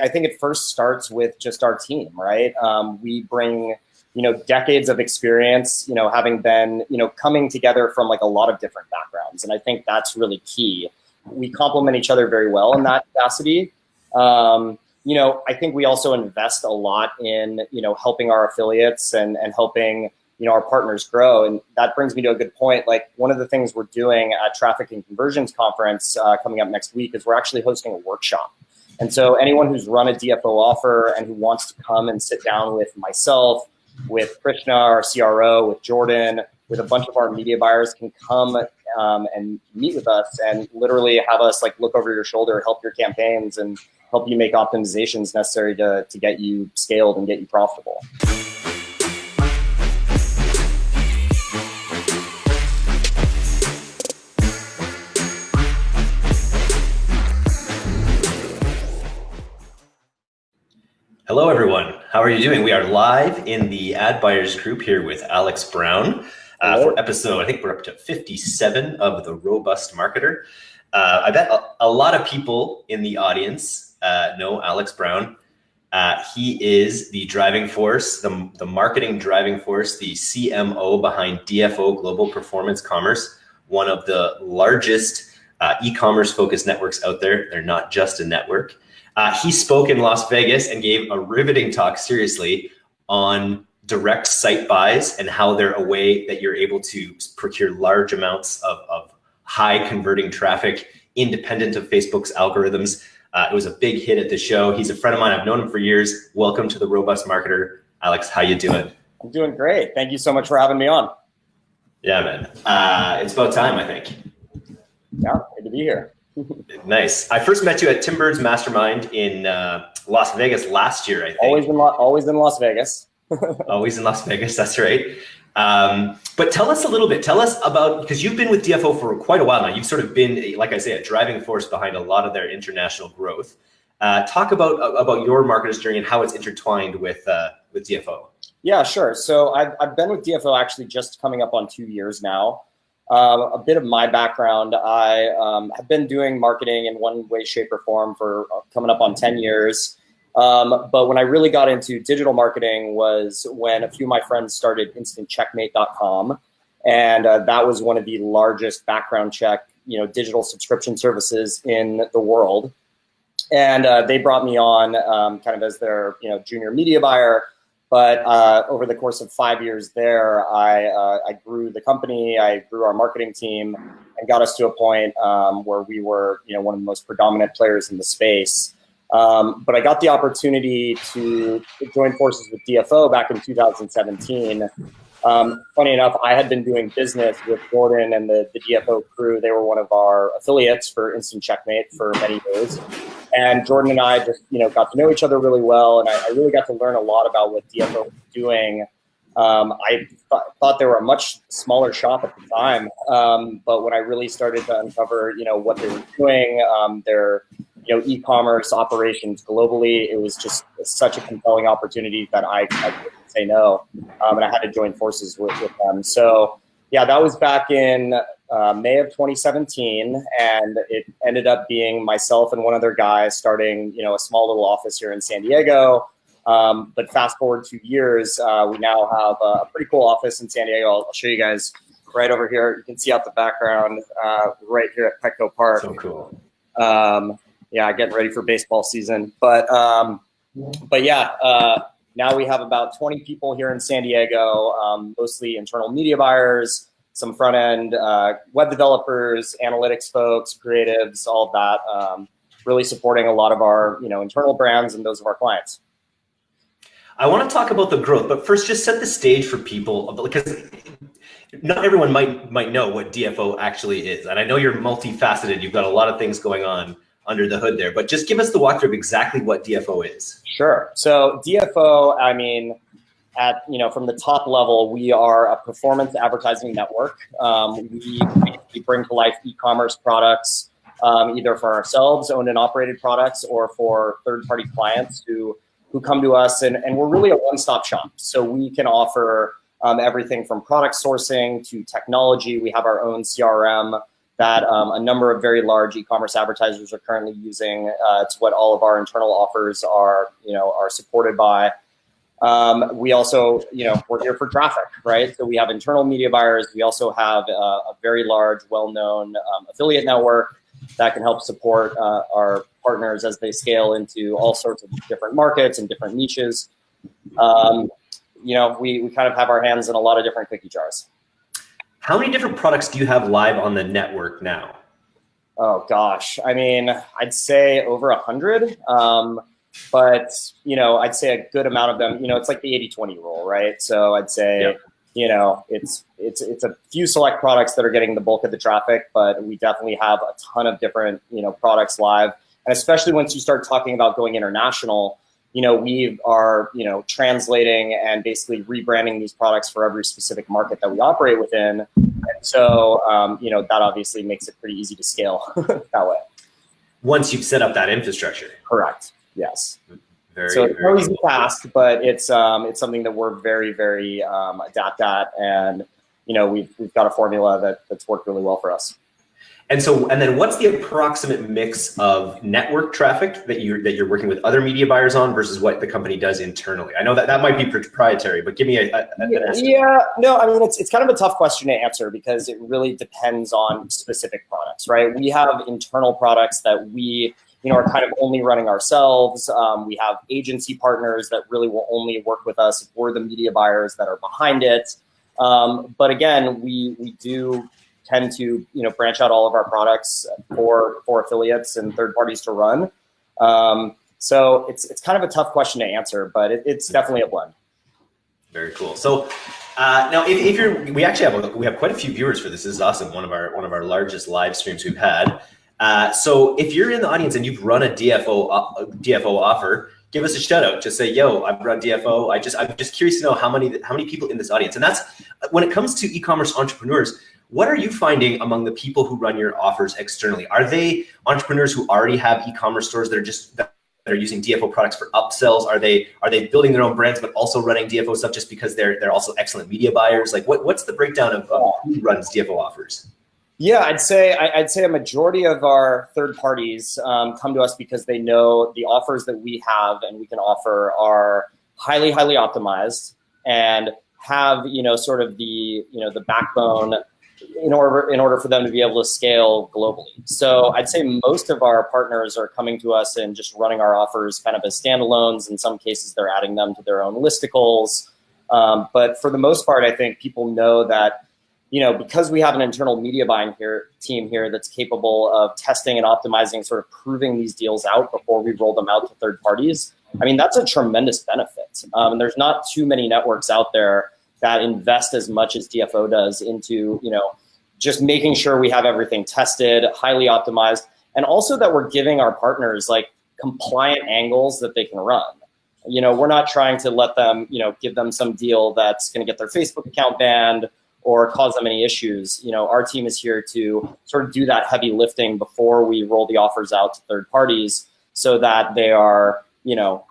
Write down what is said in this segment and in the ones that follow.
I think it first starts with just our team, right? Um, we bring, you know, decades of experience, you know, having been, you know, coming together from like a lot of different backgrounds. And I think that's really key. We complement each other very well in that capacity. Um, you know, I think we also invest a lot in, you know, helping our affiliates and, and helping, you know, our partners grow. And that brings me to a good point. Like one of the things we're doing at Traffic and Conversions Conference uh, coming up next week is we're actually hosting a workshop. And so anyone who's run a DFO offer and who wants to come and sit down with myself, with Krishna, our CRO, with Jordan, with a bunch of our media buyers can come um, and meet with us and literally have us like look over your shoulder, help your campaigns and help you make optimizations necessary to, to get you scaled and get you profitable. Hello, everyone. How are you doing? We are live in the Ad Buyers group here with Alex Brown uh, for episode, I think we're up to 57 of The Robust Marketer. Uh, I bet a, a, lot of people in the audience uh, know Alex Brown. Uh, he is the driving force, the, the marketing driving force, the CMO behind DFO Global Performance Commerce, one of the largest uh, e-commerce focused networks out there. They're not just a network. Uh, he spoke in Las Vegas and gave a riveting talk, seriously, on direct site buys and how they're a way that you're able to procure large amounts of, of high converting traffic independent of Facebook's algorithms. Uh, it was a big hit at the show. He's a friend of mine. I've known him for years. Welcome to the Robust Marketer. Alex, how you doing? I'm doing great. Thank you so much for having me on. Yeah, man. Uh, it's about time, I think. Yeah, good to be here. nice. I first met you at Tim Burd's Mastermind in uh, Las Vegas last year. I think. Always in always in Las Vegas. always in Las Vegas. That's right. Um, but tell us a little bit. Tell us about because you've been with DFO for quite a while now. You've sort of been, like I say, a driving force behind a lot of their international growth. Uh, talk about about your marketer's journey and how it's intertwined with uh, with DFO. Yeah, sure. So I've, I've been with DFO actually just coming up on two years now. Uh, a bit of my background, I um, have been doing marketing in one way, shape, or form for uh, coming up on 10 years. Um, but when I really got into digital marketing was when a few of my friends started instantcheckmate.com. And uh, that was one of the largest background check, you know, digital subscription services in the world. And uh, they brought me on um, kind of as their, you know, junior media buyer. But uh, over the course of five years there, I, uh, I grew the company, I grew our marketing team, and got us to a point um, where we were, you know, one of the most predominant players in the space. Um, but I got the opportunity to join forces with DFO back in 2017. Um, funny enough, I had been doing business with Jordan and the, the DFO crew. They were one of our affiliates for Instant Checkmate for many years. And Jordan and I just, you know, got to know each other really well. And I, I really got to learn a lot about what DFO was doing. Um, I th thought they were a much smaller shop at the time. Um, but when I really started to uncover, you know, what they were doing, um, their, you know, e-commerce operations globally, it was just such a compelling opportunity that I, I say no. Um, and I had to join forces with, with them. So yeah, that was back in uh, May of 2017, and it ended up being myself and one other guy starting, you know, a small little office here in San Diego. Um, but fast forward two years, uh, we now have a pretty cool office in San Diego. I'll, I'll, show you guys right over here. You can see out the background uh, right here at Petco Park. So cool. Um, yeah, getting ready for baseball season. But um, but yeah, uh, now we have about 20 people here in San Diego, um, mostly internal media buyers, some front end uh, web developers, analytics folks, creatives, all of that. Um, really supporting a lot of our you know internal brands and those of our clients. I want to talk about the growth, but first, just set the stage for people because not everyone might might know what DFO actually is, and I know you're multifaceted. You've got a lot of things going on under the hood there, but just give us the walkthrough of exactly what DFO is. Sure. So DFO, I mean, at you know from the top level, we are a performance advertising network. Um, we bring to life e-commerce products, um, either for ourselves, owned and operated products, or for third-party clients who who come to us, and, and we're really a one-stop shop. So we can offer um, everything from product sourcing to technology. We have our own CRM that um, a number of very large e-commerce advertisers are currently using. Uh, it's what all of our internal offers are, you know, are supported by. Um, we also, you know, we're here for traffic, right? So we have internal media buyers. We also have uh, a very large, well-known um, affiliate network that can help support uh, our partners as they scale into all sorts of different markets and different niches. Um, you know, we, we kind of have our hands in a lot of different cookie jars. How many different products do you have live on the network now? Oh gosh, I mean, I'd say over a hundred. Um, but you know, I'd say a good amount of them. You know, it's like the 80-20 rule, right? So I'd say, yep. you know, it's it's it's a few select products that are getting the bulk of the traffic, but we definitely have a ton of different you know products live, and especially once you start talking about going international you know, we are, you know, translating and basically rebranding these products for every specific market that we operate within. And so, um, you know, that obviously makes it pretty easy to scale that way. Once you've set up that infrastructure. Correct. Yes. Very, so it's very easy fast, but it's um, it's something that we're very, very um, adept at, and you know, we've we've got a formula that that's worked really well for us. And so, and then what's the approximate mix of network traffic that you're, that you're working with other media buyers on versus what the company does internally? I know that that might be proprietary, but give me a, a yeah, yeah, no, I mean, it's, it's kind of a tough question to answer because it really depends on specific products, right? We have internal products that we, you know, are kind of only running ourselves. Um, we have agency partners that really will only work with us if we're the media buyers that are behind it. Um, but again, we, we do tend to you know branch out all of our products for for affiliates and third parties to run. Um, so it's it's kind of a tough question to answer, but it, it's definitely a blend. Very cool. So uh, now, if, if, you're, we actually have a, we have quite a few viewers for this. This is awesome. One of our one of our largest live streams we've had. Uh, so if you're in the audience and you've run a DFO uh, DFO offer, give us a shout out. Just say, "Yo, I've run DFO." I just I'm just curious to know how many how many people in this audience. And that's when it comes to e-commerce entrepreneurs. What are you finding among the people who run your offers externally? Are they entrepreneurs who already have e-commerce stores that are just that are using DFO products for upsells? Are they are they building their own brands but also running DFO stuff just because they're they're also excellent media buyers? Like what, what's the breakdown of, of who runs DFO offers? Yeah, I'd say I'd say a majority of our third parties um, come to us because they know the offers that we have and we can offer are highly highly optimized and have you know sort of the you know the backbone in order in order for them to be able to scale globally. So I'd say most of our partners are coming to us and just running our offers kind of as standalones. In some cases, they're adding them to their own listicles. Um, but for the most part, I think people know that you know because we have an internal media buying here team here that's capable of testing and optimizing, sort of proving these deals out before we roll them out to third parties. I mean that's a tremendous benefit. Um, and there's not too many networks out there that invest as much as DFO does into, you know, just making sure we have everything tested, highly optimized, and also that we're giving our partners like compliant angles that they can run. You know, we're not trying to let them, you know, give them some deal that's going to get their Facebook account banned or cause them any issues. You know, our team is here to sort of do that heavy lifting before we roll the offers out to third parties so that they are, you know,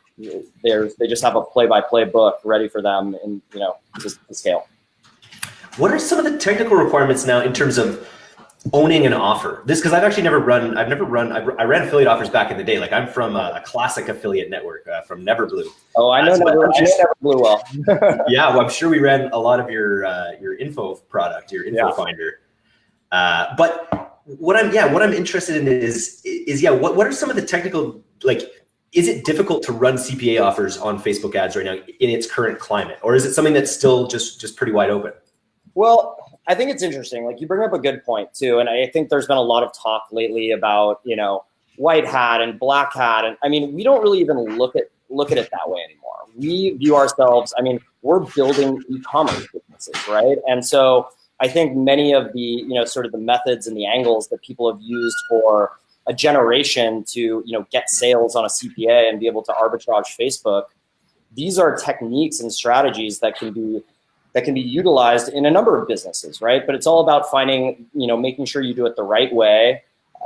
there's they just have a play-by-play book ready for them and you know to, to scale. What are some of the technical requirements now in terms of owning an offer? This because I've actually never run. I've never run. I've, i ran affiliate offers back in the day. Like I'm from a, a classic affiliate network uh, from Neverblue. Oh, I know, uh, Never, I know Neverblue well. yeah, well, I'm sure we ran a lot of your uh, your info product, your info yeah. finder. Uh, but what I'm yeah, what I'm interested in is is yeah, what what are some of the technical like is it difficult to run CPA offers on Facebook ads right now in its current climate, or is it something that's still just just pretty wide open? Well, I think it's interesting. Like you bring up a good point too, and I think there's been a lot of talk lately about you know white hat and black hat, and I mean we don't really even look at look at it that way anymore. We view ourselves. I mean, we're building e-commerce businesses, right? And so I think many of the you know sort of the methods and the angles that people have used for a generation to you know get sales on a CPA and be able to arbitrage Facebook. These are techniques and strategies that can be that can be utilized in a number of businesses, right? But it's all about finding, you know, making sure you do it the right way,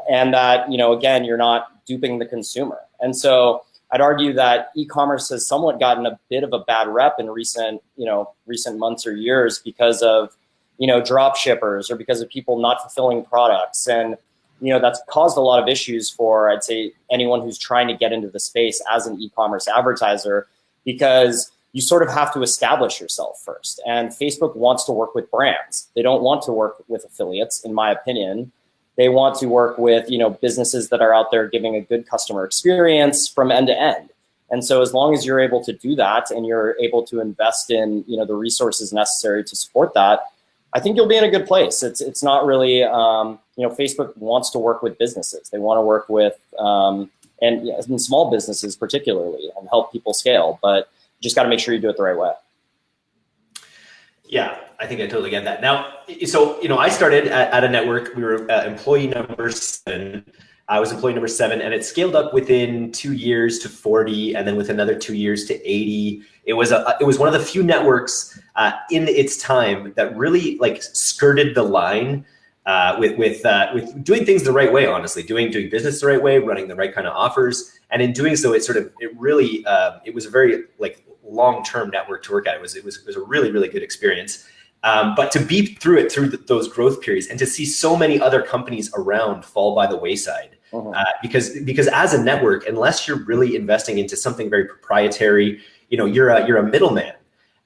and that you know, again, you're not duping the consumer. And so I'd argue that e-commerce has somewhat gotten a bit of a bad rep in recent, you know, recent months or years because of you know, drop shippers or because of people not fulfilling products. And, you know, that's caused a lot of issues for, I'd say, anyone who's trying to get into the space as an e-commerce advertiser, because you sort of have to establish yourself first. And Facebook wants to work with brands. They don't want to work with affiliates, in my opinion. They want to work with, you know, businesses that are out there giving a good customer experience from end to end. And so as long as you're able to do that and you're able to invest in, you know, the resources necessary to support that, I think you'll be in a good place. It's it's not really, um, you know, Facebook wants to work with businesses. They want to work with um, and, and small businesses particularly and help people scale. But you just got to make sure you do it the right way. Yeah, I think I totally get that. Now, so you know, I started at, at a network. We were uh, employee number seven. I was employee number seven, and it scaled up within two years to 40, and then with another two years to 80. It was a, it was one of the few networks uh, in its time that really like skirted the line uh, with with uh, with doing things the right way. Honestly, doing doing business the right way, running the right kind of offers, and in doing so, it sort of it really uh, it was a very like long term network to work at. It was it was it was a really really good experience. Um, but to be through it through the, those growth periods and to see so many other companies around fall by the wayside uh-huh. uh, because because as a network, unless you're really investing into something very proprietary, you know, you're a you're a middleman.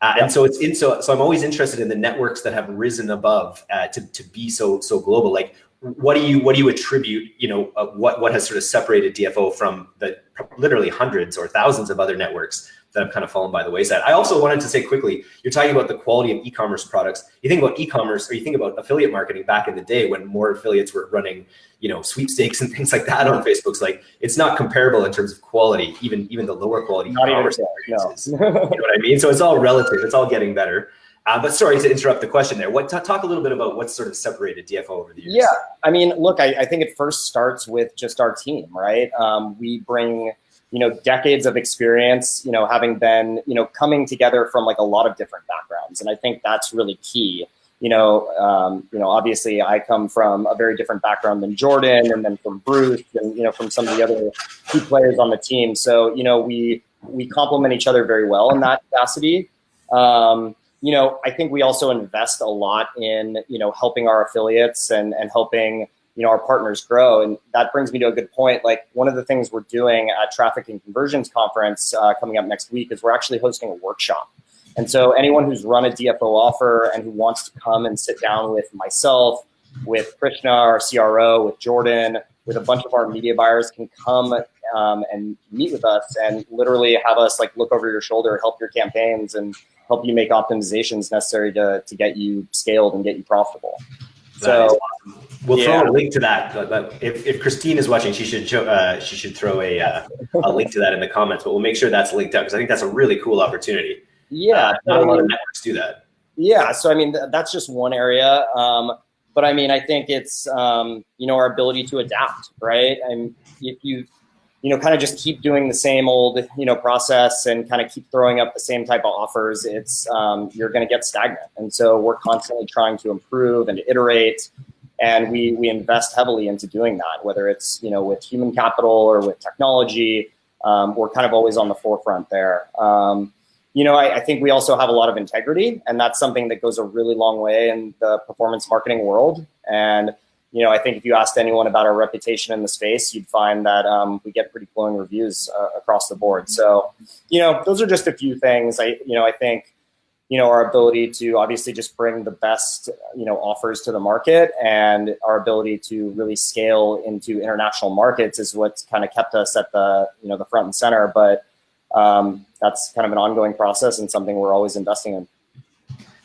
Uh, and so it's in so so I'm always interested in the networks that have risen above uh, to to be so so global. Like, what do you what do you attribute? You know, uh, what what has sort of separated DFO from the literally hundreds or thousands of other networks that have kind of fallen by the wayside. I also wanted to say quickly, you're talking about the quality of e-commerce products. You think about e-commerce or you think about affiliate marketing back in the day when more affiliates were running, you know, sweepstakes and things like that on Facebook's like it's not comparable in terms of quality, even even the lower quality e-commerce experiences. No. you know what I mean? So it's all relative. It's all getting better. Uh, but sorry to interrupt the question there. What talk a little bit about what sort of separated DFO over the years? Yeah, I mean, look, I, I think it first starts with just our team, right? Um, we bring you know, decades of experience, you know, having been, you know, coming together from like a lot of different backgrounds. And I think that's really key. You know, um, you know, obviously I come from a very different background than Jordan and then from Bruce and, you know, from some of the other key players on the team. So, you know, we, we complement each other very well in that capacity. Um, you know, I think we also invest a lot in, you know, helping our affiliates and, and helping, you know, our partners grow. And that brings me to a good point. Like one of the things we're doing at Traffic and Conversions Conference uh, coming up next week is we're actually hosting a workshop. And so anyone who's run a DFO offer and who wants to come and sit down with myself, with Krishna, our CRO, with Jordan, with a bunch of our media buyers can come um, and meet with us and literally have us like look over your shoulder, help your campaigns and help you make optimizations necessary to, to get you scaled and get you profitable. So awesome. We'll yeah. throw a link to that. If, if Christine is watching, she should show, uh, she should throw a uh, a link to that in the comments. But we'll make sure that's linked up because I think that's a really cool opportunity. Yeah, uh, not a lot of networks do that. Yeah, so I mean th that's just one area. Um, but I mean, I think it's um, you know our ability to adapt, right? And if you you know kind of just keep doing the same old you know process and kind of keep throwing up the same type of offers, it's um, you're going to get stagnant. And so we're constantly trying to improve and to iterate and we we invest heavily into doing that, whether it's you know with human capital or with technology. Um, we're kind of always on the forefront there. Um, you know, I, I, think we also have a lot of integrity, and that's something that goes a really long way in the performance marketing world. And you know, I think if you asked anyone about our reputation in the space, you'd find that um, we get pretty glowing reviews uh, across the board. So, you know, those are just a few things. I, you know, I think you know, our ability to obviously just bring the best, you know, offers to the market and our ability to really scale into international markets is what's kind of kept us at the, you know, the front and center. But um, that's kind of an ongoing process and something we're always investing in.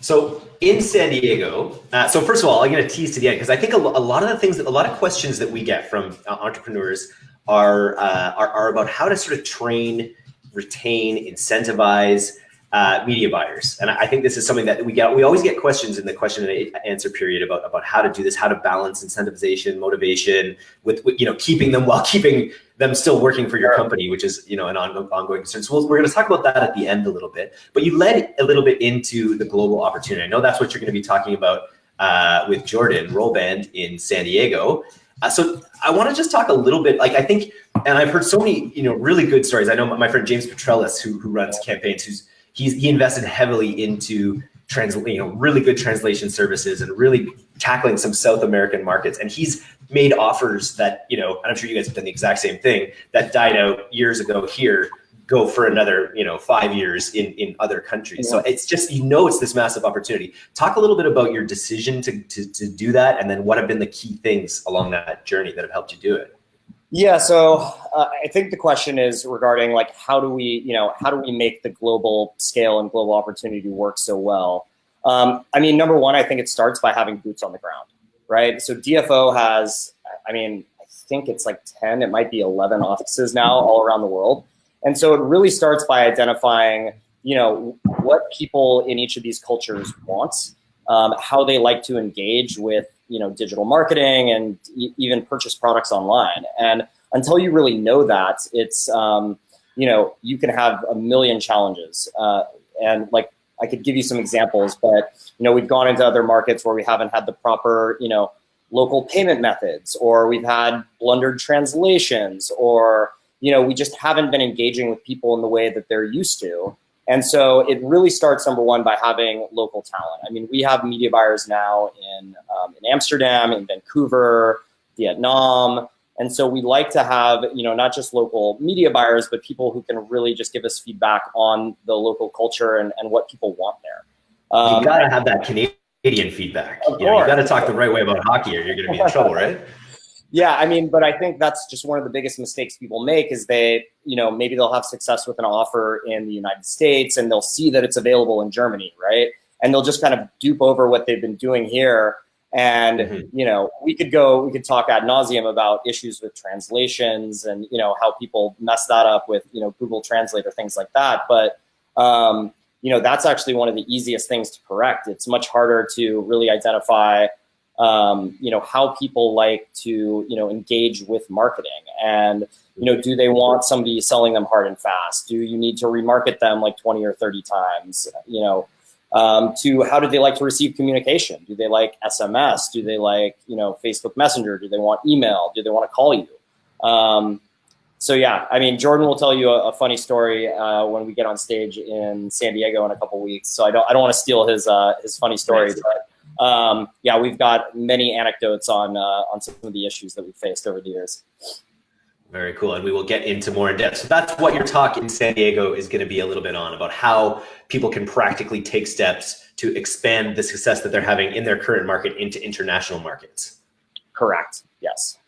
So in San Diego, uh, so first of all, I'm going to tease to the end because I think a, a, lot of the things, that, a lot of questions that we get from uh, entrepreneurs are, uh, are, are about how to sort of train, retain, incentivize, uh, media buyers. And I think this is something that we get, we always get questions in the question and answer period about, about how to do this, how to balance incentivization, motivation with, with you know, keeping them while keeping them still working for your company, which is, you know, an on, ongoing concern. So we we're going to talk about that at the end a little bit, but you led a little bit into the global opportunity. I know that's what you're going to be talking about uh, with Jordan Rollband in San Diego. Uh, so I want to just talk a little bit, like I think, and I've heard so many, you know, really good stories. I know my friend James Petrellis, who, who runs campaigns, who's he's he invested heavily into translate, you know, really good translation services and really tackling some South American markets. And he's made offers that, you know, and I'm sure you guys have done the exact same thing that died out years ago here go for another you know five years in in other countries yeah. so it's just you know it's this massive opportunity talk a little bit about your decision to, to to do that and then what have been the key things along that journey that have helped you do it yeah, so uh, I think the question is regarding like how do we, you know, how do we make the global scale and global opportunity work so well? Um, I mean, number one, I think it starts by having boots on the ground, right? So DFO has, I mean, I think it's like 10, it might be 11 offices now all around the world. And so it really starts by identifying, you know, what people in each of these cultures want, um, how they like to engage with you know, digital marketing and even purchase products online. And until you really know that, it's, um, you know, you can have a million challenges. Uh, and like, I could give you some examples, but, you know, we've gone into other markets where we haven't had the proper, you know, local payment methods, or we've had blundered translations, or, you know, we just haven't been engaging with people in the way that they're used to. And so it really starts, number one, by having local talent. I mean, we have media buyers now in, um, in Amsterdam, in Vancouver, Vietnam. And so we like to have, you know, not just local media buyers, but people who can really just give us feedback on the local culture and, and what people want there. Um, you gotta have that Canadian feedback. You, know, you gotta talk the right way about hockey or you're gonna be in trouble, right? Yeah, I mean, but I think that's just one of the biggest mistakes people make is they, you know, maybe they'll have success with an offer in the United States and they'll see that it's available in Germany, right? And they'll just kind of dupe over what they've been doing here. And, mm -hmm. you know, we could go, we could talk ad nauseum about issues with translations and, you know, how people mess that up with, you know, Google Translate or things like that. But, um, you know, that's actually one of the easiest things to correct. It's much harder to really identify um, you know, how people like to, you know, engage with marketing and, you know, do they want somebody selling them hard and fast? Do you need to remarket them like 20 or 30 times? You know, um, to how do they like to receive communication? Do they like SMS? Do they like, you know, Facebook Messenger? Do they want email? Do they want to call you? Um, so yeah, I mean, Jordan will tell you a, a funny story uh, when we get on stage in San Diego in a couple weeks. So I don't, I don't want to steal his, uh, his funny story, but um, yeah, we've got many anecdotes on uh, on some of the issues that we've faced over the years. Very cool, and we will get into more in depth. So that's what your talk in San Diego is going to be a little bit on about how people can practically take steps to expand the success that they're having in their current market into international markets. Correct. Yes.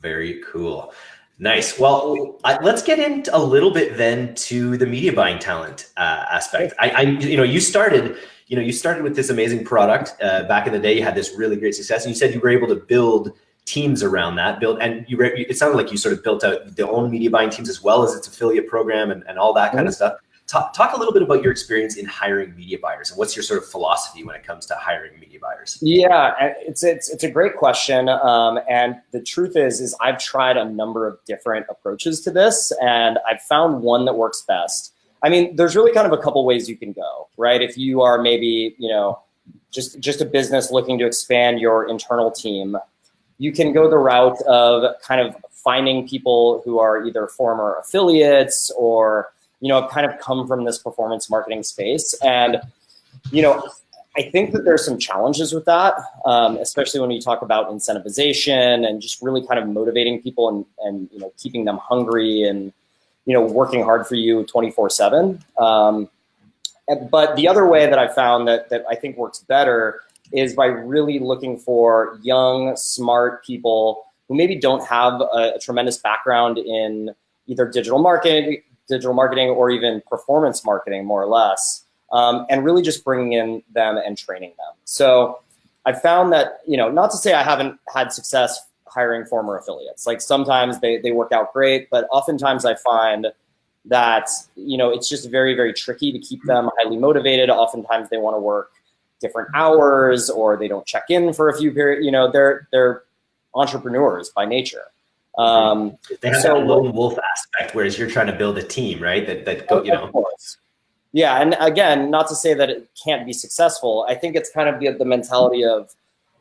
Very cool. Nice. Well, let's get into a little bit then to the media buying talent uh, aspect. I, I, you know, you started you know, you started with this amazing product uh, back in the day. You had this really great success, and you said you were able to build teams around that. Build and you. It sounded like you sort of built out the own media buying teams as well as its affiliate program and, and all that kind mm -hmm. of stuff. Talk, talk a little bit about your experience in hiring media buyers and what's your sort of philosophy when it comes to hiring media buyers? Yeah, it's it's it's a great question, um, and the truth is is I've tried a number of different approaches to this, and I've found one that works best. I mean, there's really kind of a couple ways you can go, right? If you are maybe, you know, just, just a business looking to expand your internal team, you can go the route of kind of finding people who are either former affiliates or, you know, kind of come from this performance marketing space. And, you know, I think that there's some challenges with that, um, especially when you talk about incentivization and just really kind of motivating people and, and you know, keeping them hungry and, you know, working hard for you 24 seven. Um, but the other way that I found that, that I think works better is by really looking for young, smart people who maybe don't have a, a tremendous background in either digital marketing, digital marketing, or even performance marketing, more or less, um, and really just bringing in them and training them. So I found that, you know, not to say I haven't had success hiring former affiliates. Like sometimes they, they work out great, but oftentimes I find that, you know, it's just very, very tricky to keep them highly motivated. Oftentimes they want to work different hours or they don't check in for a few periods. You know, they're, they're entrepreneurs by nature. Um, they have so, that lone wolf aspect, whereas you're trying to build a team, right? That, that go, you know. Yeah, and again, not to say that it can't be successful. I think it's kind of the, the mentality of,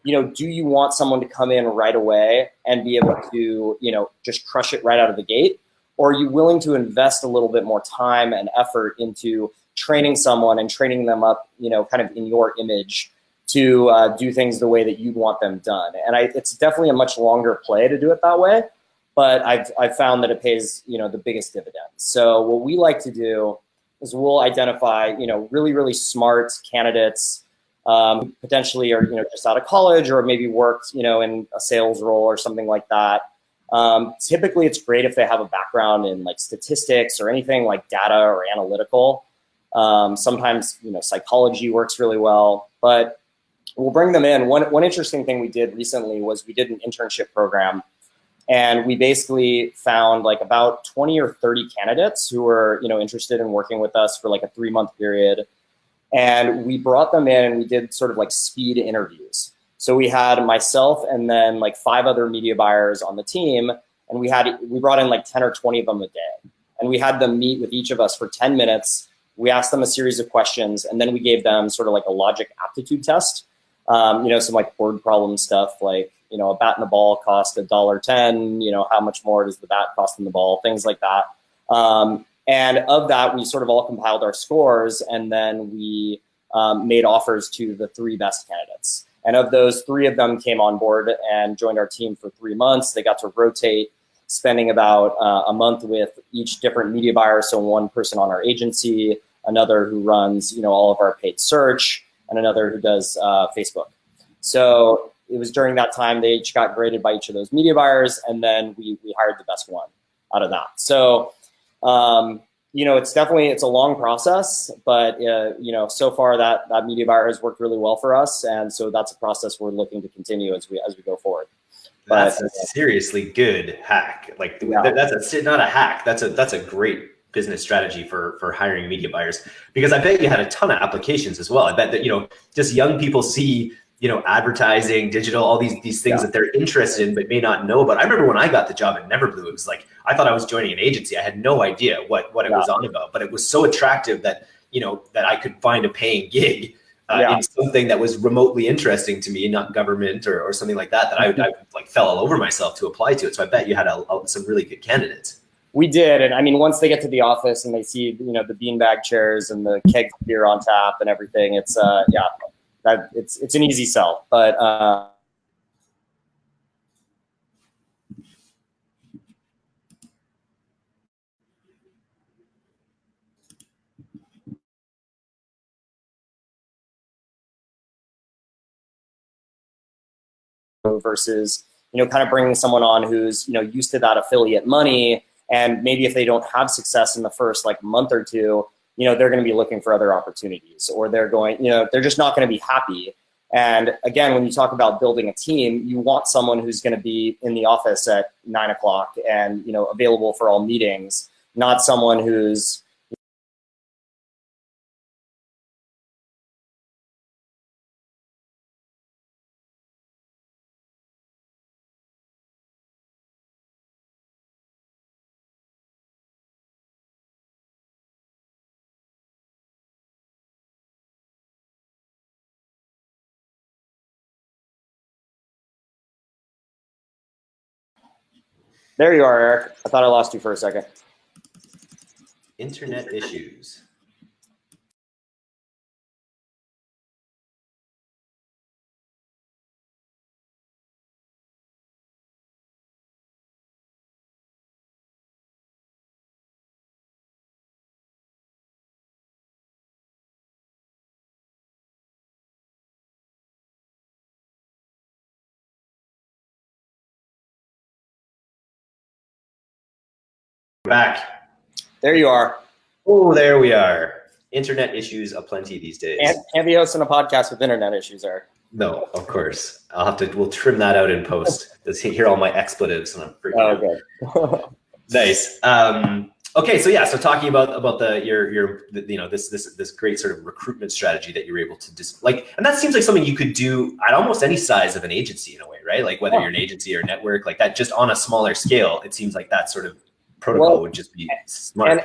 you know, do you want someone to come in right away and be able to, you know, just crush it right out of the gate? Or are you willing to invest a little bit more time and effort into training someone and training them up, you know, kind of in your image to uh, do things the way that you'd want them done. And I, it's definitely a much longer play to do it that way, but I've, I've found that it pays, you know, the biggest dividends. So what we like to do is we'll identify, you know, really, really smart candidates, um, potentially are, you know, just out of college or maybe worked, you know, in a sales role or something like that. Um, typically, it's great if they have a background in like statistics or anything like data or analytical. Um, sometimes, you know, psychology works really well, but we'll bring them in. One, one interesting thing we did recently was we did an internship program and we basically found like about 20 or 30 candidates who were, you know, interested in working with us for like a three month period. And we brought them in and we did sort of like speed interviews. So we had myself and then like five other media buyers on the team. And we had, we brought in like 10 or 20 of them a day. And we had them meet with each of us for 10 minutes. We asked them a series of questions and then we gave them sort of like a logic aptitude test um, you know, some like word problem stuff like, you know, a bat and a ball cost a dollar ten, you know, how much more does the bat cost than the ball, things like that. Um, and of that, we sort of all compiled our scores and then we um, made offers to the three best candidates. And of those, three of them came on board and joined our team for three months. They got to rotate, spending about uh, a month with each different media buyer. So one person on our agency, another who runs, you know, all of our paid search, and another who does uh, Facebook. So it was during that time they each got graded by each of those media buyers, and then we, we hired the best one out of that. So, um, you know, it's definitely, it's a long process, but, uh, you know, so far that, that media buyer has worked really well for us. And so that's a process we're looking to continue as we, as we go forward. That's but, a seriously good hack. Like yeah. that's a, not a hack. That's a, that's a great business strategy for for hiring media buyers because I bet you had a ton of applications as well. I bet that you know just young people see you know advertising, digital, all these these things yeah. that they're interested in but may not know about. I remember when I got the job at Neverblue, it was like I thought I was joining an agency. I had no idea what what it yeah. was on about, but it was so attractive that you know that I could find a paying gig. Uh, yeah. in something that was remotely interesting to me, not government or, or something like that, that I, I like fell all over myself to apply to it. So I bet you had a, a, some really good candidates. We did, and I mean, once they get to the office and they see, you know, the beanbag chairs and the keg beer on tap and everything, it's uh, yeah, that it's it's an easy sell. But uh, versus you know kind of bringing someone on who's you know used to that affiliate money and maybe if they don't have success in the first like month or two, you know, they're going to be looking for other opportunities or they're going, you know, they're just not going to be happy. And again, when you talk about building a team, you want someone who's going to be in the office at nine o'clock and, you know, available for all meetings, not someone who's, There you are, Eric. I thought I lost you for a second. Internet issues. Back. There you are. Oh, there we are. Internet issues aplenty these days. And can't be hosting a podcast with internet issues, Eric. No, of course. I'll have to. We'll trim that out in post. Let's hear all my expletives, and I'm freaking oh, okay. nice. Um, okay, so yeah, so talking about about the your your you know this this this great sort of recruitment strategy that you're able to just like, and that seems like something you could do at almost any size of an agency in a way, right? Like whether you're an agency or network, like that, just on a smaller scale, it seems like that sort of protocol well, would just be smart. And,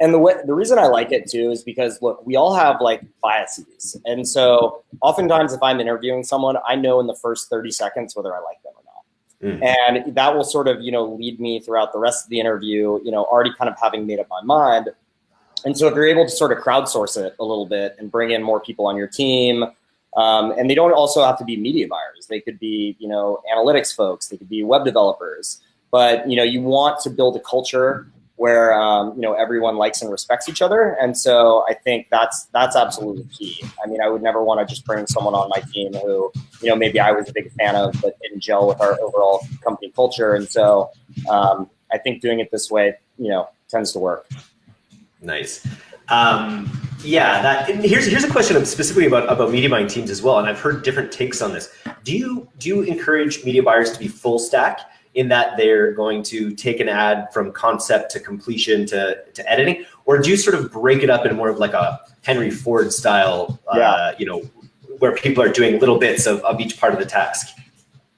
and the way, the reason I like it too is because look, we all have like biases, and so oftentimes if I'm interviewing someone, I know in the first 30 seconds whether I like them or not, mm. and that will sort of you know lead me throughout the rest of the interview. You know, already kind of having made up my mind. and so if you're able to sort of crowdsource it a little bit and bring in more people on your team, um, and they don't also have to be media buyers. They could be, you know, analytics folks. They could be web developers. But you know, you want to build a culture where um, you know everyone likes and respects each other. And so I think that's that's absolutely key. I mean, I would never want to just bring someone on my team who you know maybe I was a big fan of, but didn't gel with our overall company culture. And so um, I think doing it this way, you know, tends to work. Nice. Um, yeah, that here's here's a question specifically about about media buying teams as well, and I've heard different takes on this. Do you do you encourage media buyers to be full stack in that they're going to take an ad from concept to completion to to editing, or do you sort of break it up in more of like a Henry Ford style, uh, yeah. you know, where people are doing little bits of, of each part of the task?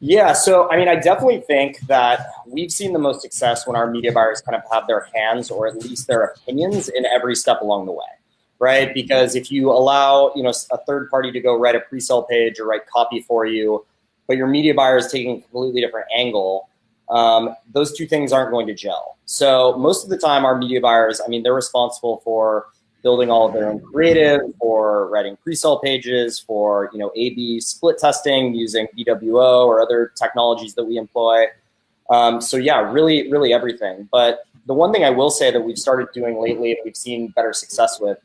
Yeah, so I mean, I definitely think that we've seen the most success when our media buyers kind of have their hands or at least their opinions in every step along the way, right? Because if you allow, you know, a third party to go write a pre-sale page or write copy for you, but your media buyer is taking a completely different angle, um, those two things aren't going to gel. So most of the time, our media buyers, I mean, they're responsible for building all of their own creative, or writing pre-sale pages, for you know A/B split testing using VWO or other technologies that we employ. Um, so yeah, really, really everything. But the one thing I will say that we've started doing lately and we've seen better success with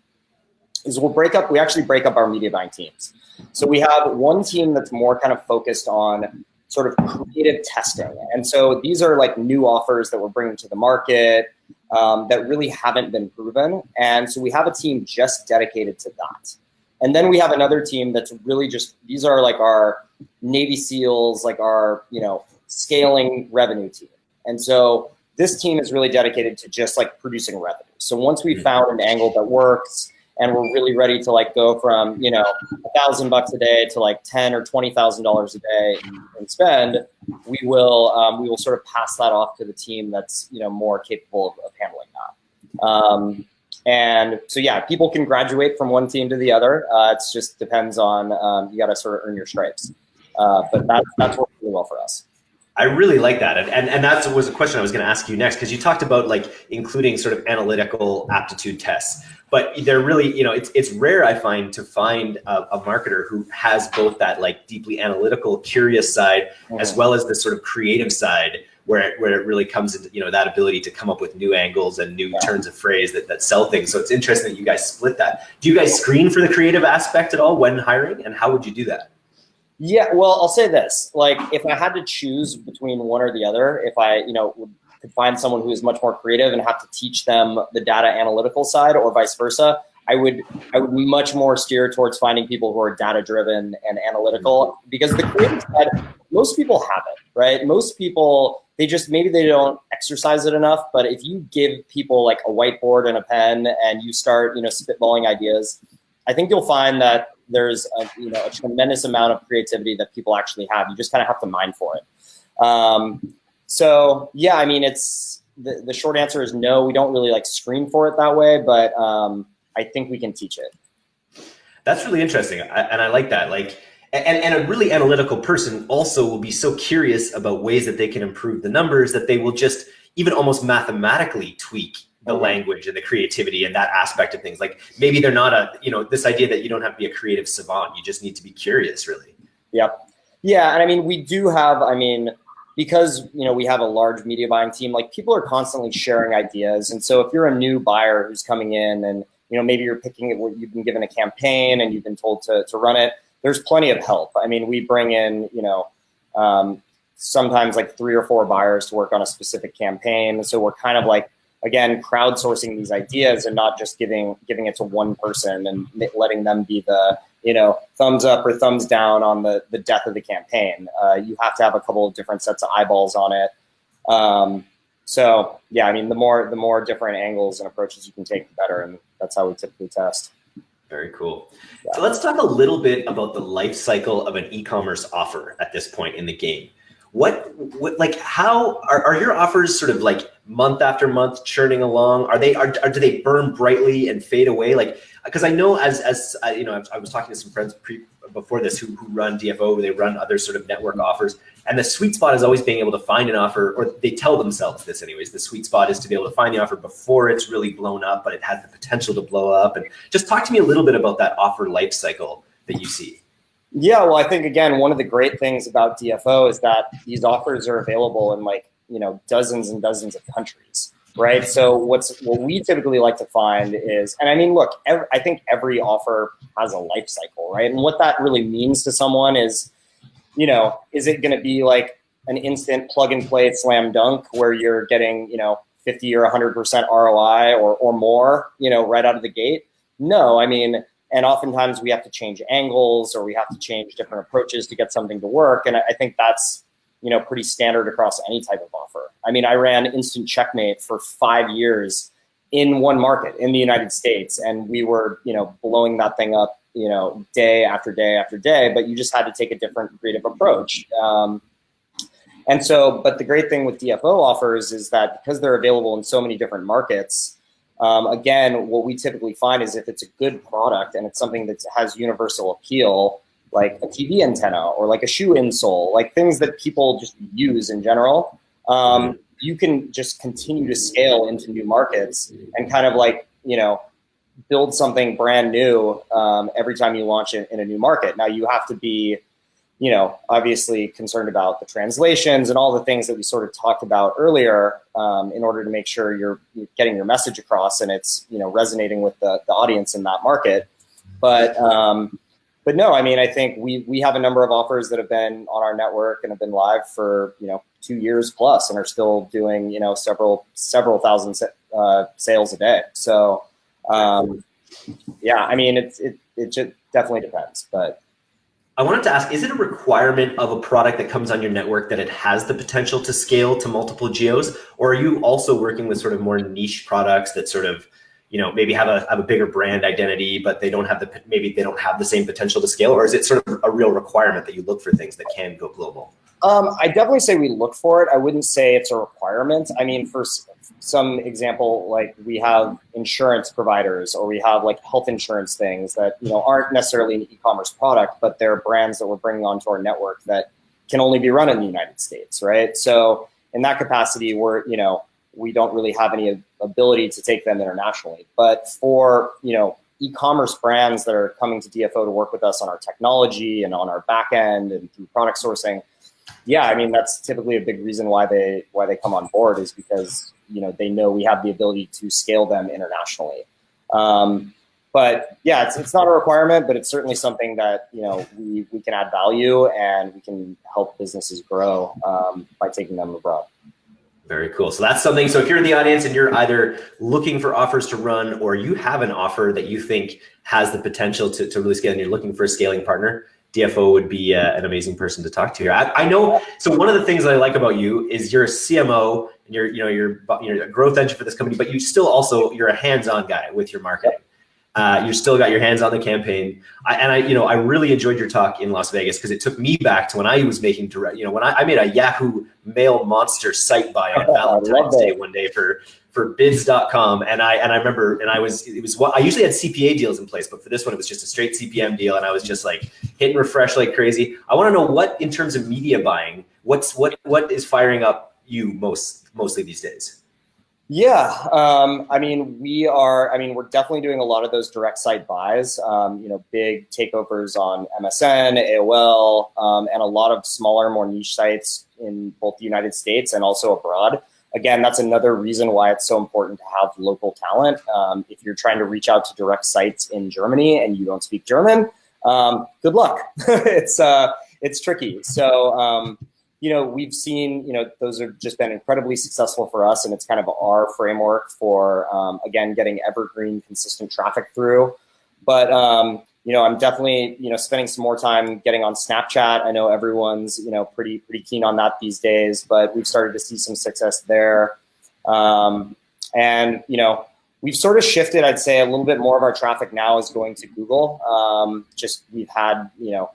is we'll break up. We actually break up our media buying teams. So we have one team that's more kind of focused on sort of creative testing. And so these are like new offers that we're bringing to the market um, that really haven't been proven. And so we have a team just dedicated to that. And then we have another team that's really just, these are like our Navy SEALs, like our, you know, scaling revenue team. And so this team is really dedicated to just like producing revenue. So once we mm-hmm. found an angle that works, and we're really ready to like go from you know a thousand bucks a day to like ten or twenty thousand dollars a day and spend, we will um, we will sort of pass that off to the team that's you know more capable of, of handling that. Um, and so yeah, people can graduate from one team to the other. Uh, it just depends on um, you got to sort of earn your stripes. Uh, but that's that's worked really well for us. I really like that. And, and, and that was a question I was going to ask you next, because you talked about like including sort of analytical aptitude tests, but they're really, you know, it's, it's rare I find to find a, a marketer who has both that like deeply analytical, curious side, mm-hmm. as well as the sort of creative side where it, where it really comes into, you know, that ability to come up with new angles and new yeah. turns of phrase that, that sell things. So it's interesting that you guys split that. Do you guys screen for the creative aspect at all when hiring and how would you do that? Yeah, well, I'll say this: like, if I had to choose between one or the other, if I, you know, could find someone who is much more creative and have to teach them the data analytical side, or vice versa, I would, I would much more steer towards finding people who are data driven and analytical, mm-hmm. because the creative side, most people have it, right? Most people, they just maybe they don't exercise it enough. But if you give people like a whiteboard and a pen, and you start, you know, spitballing ideas, I think you'll find that there's a, you know a tremendous amount of creativity that people actually have. You just kind of have to mine for it. Um, so yeah, I mean, it's the, the short answer is no. We don't really like screen for it that way, but um, I think we can teach it. That's really interesting, I, and I like that. Like, and, and a really analytical person also will be so curious about ways that they can improve the numbers that they will just even almost mathematically tweak the language and the creativity and that aspect of things. Like maybe they're not a, you know, this idea that you don't have to be a creative savant. You just need to be curious, really. Yep. Yeah. And I mean, we do have, I mean, because, you know, we have a large media buying team, like people are constantly sharing ideas. And so if you're a new buyer who's coming in and, you know, maybe you're picking it where you've been given a campaign and you've been told to, to run it, there's plenty of help. I mean, we bring in, you know, um, sometimes like three or four buyers to work on a specific campaign. So we're kind of like again crowdsourcing these ideas and not just giving giving it to one person and letting them be the you know thumbs up or thumbs down on the the death of the campaign. Uh, you have to have a couple of different sets of eyeballs on it. Um, so yeah, I mean the more the more different angles and approaches you can take, the better, and that's how we typically test. Very cool. Yeah. So let's talk a little bit about the life cycle of an e-commerce offer at this point in the game. What, what like how are, are your offers sort of like month after month churning along? Are they are, are do they burn brightly and fade away? Like because I know as as uh, you know I was talking to some friends pre, before this who, who run DFO, they run other sort of network offers. And the sweet spot is always being able to find an offer, or they tell themselves this anyways. The sweet spot is to be able to find the offer before it's really blown up, but it has the potential to blow up. And just talk to me a little bit about that offer life cycle that you see. Yeah, well, I think again, one of the great things about DFO is that these offers are available in like you know dozens and dozens of countries right? So what's what we typically like to find is, and I mean, look, every, I think every offer has a life cycle, right? And what that really means to someone is, you know, is it going to be like an instant plug and play slam dunk where you're getting, you know, 50 or 100% ROI or, or more, you know, right out of the gate? No, I mean, and oftentimes we have to change angles or we have to change different approaches to get something to work. And I think that's you know, pretty standard across any type of offer. I mean, I ran Instant Checkmate for five years in one market in the United States, and we were, you know, blowing that thing up, you know, day after day after day. But you just had to take a different creative approach. Um, and so, but the great thing with DFO offers is that because they're available in so many different markets, um, again, what we typically find is if it's a good product and it's something that has universal appeal, like a TV antenna or like a shoe insole, like things that people just use in general, um, you can just continue to scale into new markets and kind of like, you know, build something brand new um, every time you launch it in a new market. Now you have to be, you know, obviously concerned about the translations and all the things that we sort of talked about earlier um, in order to make sure you're, you're, getting your message across and it's, you know, resonating with the, the audience in that market. But, um, but no, I mean, I think we we have a number of offers that have been on our network and have been live for you know two years plus and are still doing you know several several thousand uh, sales a day. So um, yeah, I mean, it's it it just definitely depends, but. I wanted to ask, is it a requirement of a product that comes on your network that it has the potential to scale to multiple geos? Or are you also working with sort of more niche products that sort of you know maybe have a have a bigger brand identity but they don't have the maybe they don't have the same potential to scale or is it sort of a real requirement that you look for things that can go global um, i definitely say we look for it. I wouldn't say it's a requirement. I mean for some example like we have insurance providers or we have like health insurance things that you know aren't necessarily an e-commerce product but they're brands that we're bringing onto our network that can only be run in the united states right? So in that capacity we're you know we don't really have any ability to take them internationally. But for you know e-commerce brands that are coming to DFO to work with us on our technology and on our back end and through product sourcing, yeah, I mean that's typically a big reason why they why they come on board is because you know they know we have the ability to scale them internationally. Um, but yeah, it's, it's not a requirement, but it's certainly something that you know we, we can add value and we can help businesses grow um, by taking them abroad. Very cool. So that's something. So if you're in the audience and you're either looking for offers to run or you have an offer that you think has the potential to, to really scale and you're looking for a scaling partner, DFO would be uh, an amazing person to talk to here. I, I, know. So one of the things that I like about you is you're a CMO and you're, you know, you're, you're a growth engine for this company, but you still also, you're a hands-on guy with your marketing. Uh, you still got your hands on the campaign. I, and I, you know, I really enjoyed your talk in Las Vegas because it took me back to when I was making direct, you know, when I, I made a Yahoo mail monster site buy on Valentine's Day one day for, for bids.com. And I, and I remember, and I was, it was what I usually had CPA deals in place, but for this one, it was just a straight CPM deal. And I was just like hitting refresh like crazy. I want to know what, in terms of media buying, what's, what, what is firing up you most, mostly these days? Yeah, um, I mean, we are, I mean, we're definitely doing a lot of those direct site buys, um, you know, big takeovers on MSN, AOL, um, and a lot of smaller, more niche sites in both the United States and also abroad. Again, that's another reason why it's so important to have local talent. Um, if you're trying to reach out to direct sites in Germany and you don't speak German, um, good luck. it's, uh, it's tricky. So, um, you know, we've seen, you know, those have just been incredibly successful for us. And it's kind of our framework for, um, again, getting evergreen, consistent traffic through. But, um, you know, I'm definitely, you know, spending some more time getting on Snapchat. I know everyone's, you know, pretty, pretty keen on that these days, but we've started to see some success there. Um, and, you know, we've sort of shifted, I'd say a little bit more of our traffic now is going to Google. Um, just we've had, you know,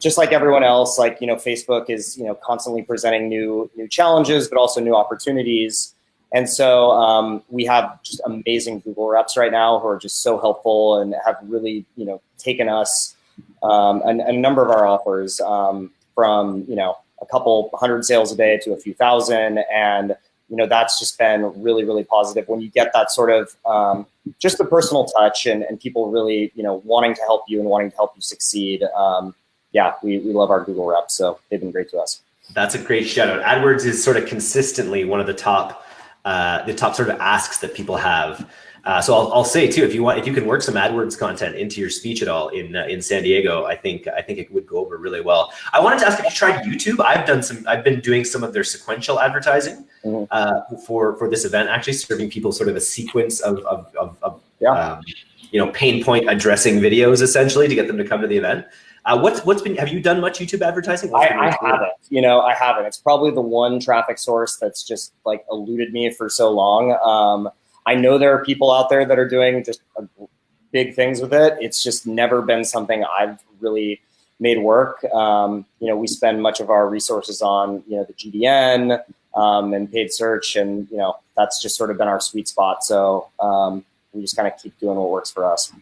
just like everyone else, like, you know, Facebook is, you know, constantly presenting new, new challenges, but also new opportunities. And so um, we have just amazing Google reps right now who are just so helpful and have really, you know, taken us um, a, a, number of our offers um, from, you know, a couple hundred sales a day to a few thousand. And, you know, that's just been really, really positive when you get that sort of um, just the personal touch and, and people really, you know, wanting to help you and wanting to help you succeed. Um, yeah, we, we love our Google reps. So they've been great to us. That's a great shout out. AdWords is sort of consistently one of the top, uh, the top sort of asks that people have. Uh, so I'll, I'll say too, if you want, if you can work some AdWords content into your speech at all in uh, in San Diego, I think I think it would go over really well. I wanted to ask if you tried YouTube. I've done some. I've been doing some of their sequential advertising mm-hmm. uh, for for this event, actually serving people sort of a sequence of of, of, of yeah. um, you know pain point addressing videos essentially to get them to come to the event. Uh, what's what's been? Have you done much YouTube advertising? I, I haven't. You know, I haven't. It's probably the one traffic source that's just like eluded me for so long. Um, I know there are people out there that are doing just big things with it. It's just never been something I've really made work. Um, you know, we spend much of our resources on, you know, the GDN um, and paid search, and you know, that's just sort of been our sweet spot. So um, we just kind of keep doing what works for us.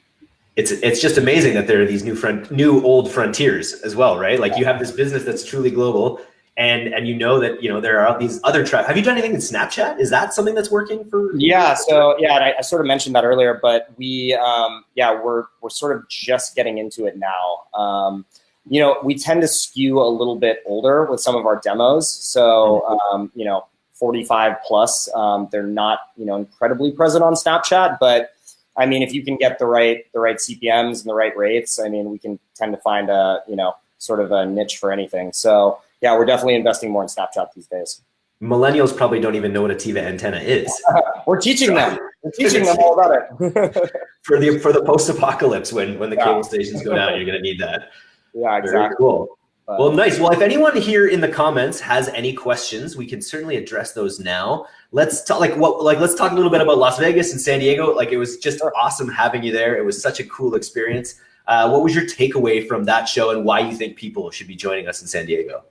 It's it's just amazing that there are these new front, new old frontiers as well, right? Like you have this business that's truly global, and and you know that you know there are these other trap. Have you done anything in Snapchat? Is that something that's working for? Yeah. So yeah, I, I, sort of mentioned that earlier, but we um, yeah we're we're sort of just getting into it now. Um, you know, we tend to skew a little bit older with some of our demos. So um, you know, 45 plus, um, they're not you know incredibly present on Snapchat, but I mean, if you can get the right the right CPMS and the right rates, I mean, we can tend to find a you know sort of a niche for anything. So yeah, we're definitely investing more in Snapchat these days. Millennials probably don't even know what a TiVo antenna is. we're teaching them. We're teaching them all about it. for the for the post apocalypse, when when the yeah. cable stations go down, you're gonna need that. Yeah, exactly. Very cool. But, well, nice. Well, if anyone here in the comments has any questions, we can certainly address those now. Let's talk like what like let's talk a little bit about Las Vegas and San Diego. Like it was just awesome having you there. It was such a cool experience. Uh, what was your takeaway from that show, and why you think people should be joining us in San Diego?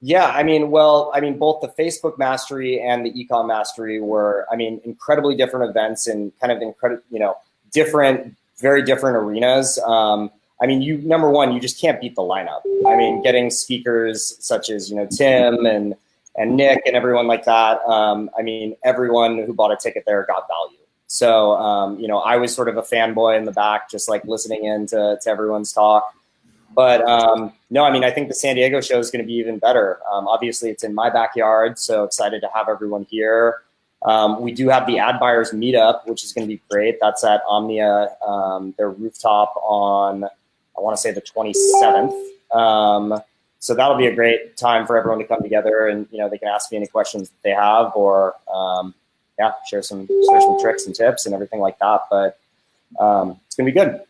Yeah, I mean, well, I mean, both the Facebook Mastery and the Ecom Mastery were, I mean, incredibly different events and kind of incredible, you know, different, very different arenas. Um, I mean, you number one, you just can't beat the lineup. I mean, getting speakers such as you know Tim and and Nick and everyone like that. Um, I mean, everyone who bought a ticket there got value. So um, you know, I was sort of a fanboy in the back, just like listening in to, to everyone's talk. But um, no, I mean, I think the San Diego show is going to be even better. Um, obviously, it's in my backyard, so excited to have everyone here. Um, we do have the ad buyers meetup, which is going to be great. That's at Omnia, um, their rooftop on, I want to say the 27th. Um, so that'll be a great time for everyone to come together and, you know, they can ask me any questions that they have or, um, yeah, share some, share some tricks and tips and everything like that. But it's going to be good.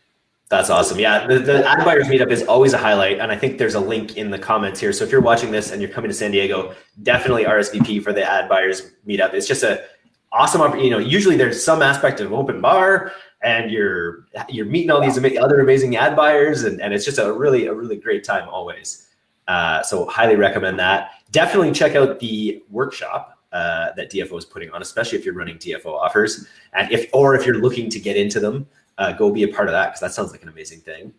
That's awesome. Yeah, the, the ad buyers meetup is always a highlight, and I think there's a link in the comments here. So if you're watching this and you're coming to San Diego, definitely RSVP for the ad buyers meetup. It's just a awesome. You know, usually there's some aspect of open bar, and you're you're meeting all these other amazing ad buyers, and, and it's just a really a really great time always. Uh, so highly recommend that. Definitely check out the workshop uh, that DFO is putting on, especially if you're running DFO offers, and if or if you're looking to get into them uh, go be a part of that because that sounds like an amazing thing.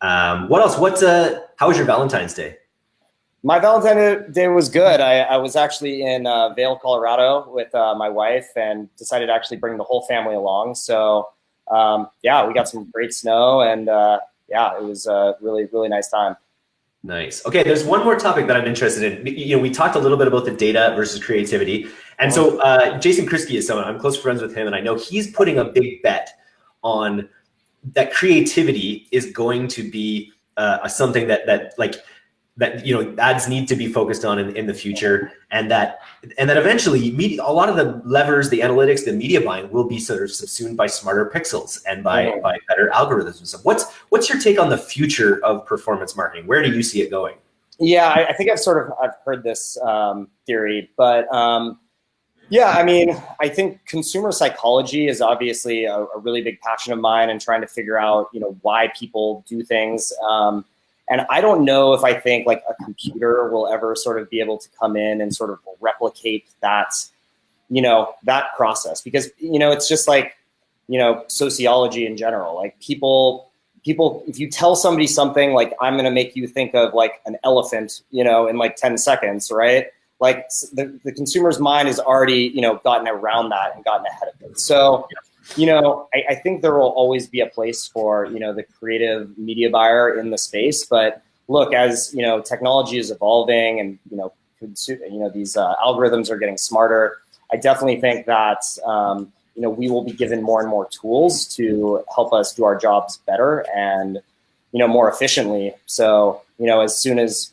Um, what else? What's Uh, how was your Valentine's Day? My Valentine's Day was good. I, I was actually in uh, Vail, Colorado, with uh, my wife, and decided to actually bring the whole family along. So, um, yeah, we got some great snow, and uh, yeah, it was a really, really nice time. Nice. Okay, there's one more topic that I'm interested in. You know, we talked a little bit about the data versus creativity, and so uh, Jason Kriski is someone I'm close friends with him, and I know he's putting a big bet on that creativity is going to be uh, something that that like that you know ads need to be focused on in, in the future and that and that eventually media, a lot of the levers the analytics the media buying will be sort of subsumed by smarter pixels and by mm-hmm. by better algorithms what's what's your take on the future of performance marketing where do you see it going yeah i, I think i've sort of i've heard this um, theory but um, yeah, I mean, I think consumer psychology is obviously a, a, really big passion of mine and trying to figure out, you know, why people do things. Um, and I don't know if I think like a computer will ever sort of be able to come in and sort of replicate that, you know, that process because, you know, it's just like, you know, sociology in general, like people, people, if you tell somebody something like, I'm going to make you think of like an elephant, you know, in like 10 seconds, right? Like the, the consumer's mind has already, you know, gotten around that and gotten ahead of it. So, you know, I, I think there will always be a place for, you know, the creative media buyer in the space. But look, as, you know, technology is evolving and, you know, you know, these uh, algorithms are getting smarter. I definitely think that, um, you know, we will be given more and more tools to help us do our jobs better and, you know, more efficiently. So, you know, as soon as,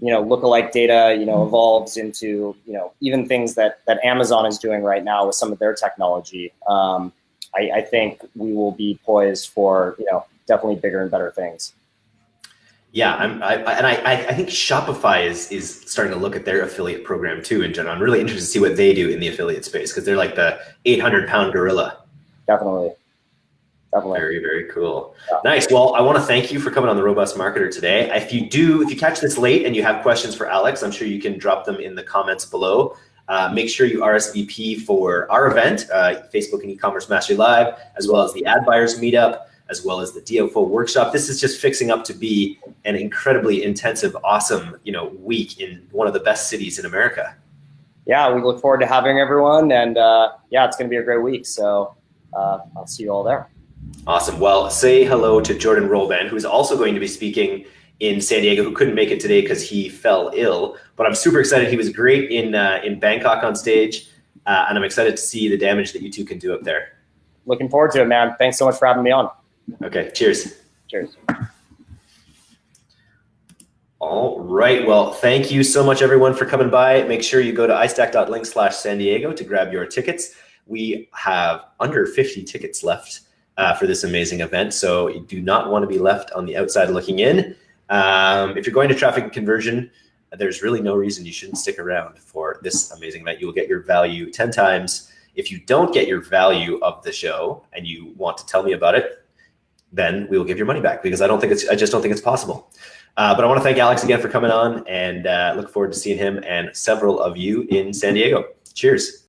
you know, lookalike data, you know, evolves into, you know, even things that, that Amazon is doing right now with some of their technology, um, I, I think we will be poised for, you know, definitely bigger and better things. Yeah, I'm, I, and I, I think Shopify is is starting to look at their affiliate program too. In general, I'm really interested to see what they do in the affiliate space because they're like the 800 pound gorilla. Definitely, definitely. Very very cool. Yeah. Nice. Well, I want to thank you for coming on the Robust Marketer today. If you do, if you catch this late and you have questions for Alex, I'm sure you can drop them in the comments below. Uh, make sure you RSVP for our event, uh, Facebook and E-commerce Mastery Live, as well as the Ad Buyers Meetup as well as the DFO workshop. This is just fixing up to be an incredibly intensive, awesome, you know, week in one of the best cities in America. Yeah, we look forward to having everyone, and uh, yeah, it's going to be a great week. So uh, I'll see you all there. Awesome. Well, say hello to Jordan Rolban, who's also going to be speaking in San Diego, who couldn't make it today because he fell ill. But I'm super excited. He was great in uh, in Bangkok on stage, uh, and I'm excited to see the damage that you two can do up there. Looking forward to it, man. Thanks so much for having me on. Okay, cheers. Cheers. All right. Well, thank you so much, everyone, for coming by. Make sure you go to istack.link slash San Diego to grab your tickets. We have under 50 tickets left uh, for this amazing event, so you do not want to be left on the outside looking in. Um, if you're going to traffic and conversion, there's really no reason you shouldn't stick around for this amazing event. You will get your value 10 times. If you don't get your value of the show and you want to tell me about it, then we will give your money back because I don't think it's, I just don't think it's possible. Uh, but I want to thank Alex again for coming on and uh, look forward to seeing him and several of you in San Diego. Cheers.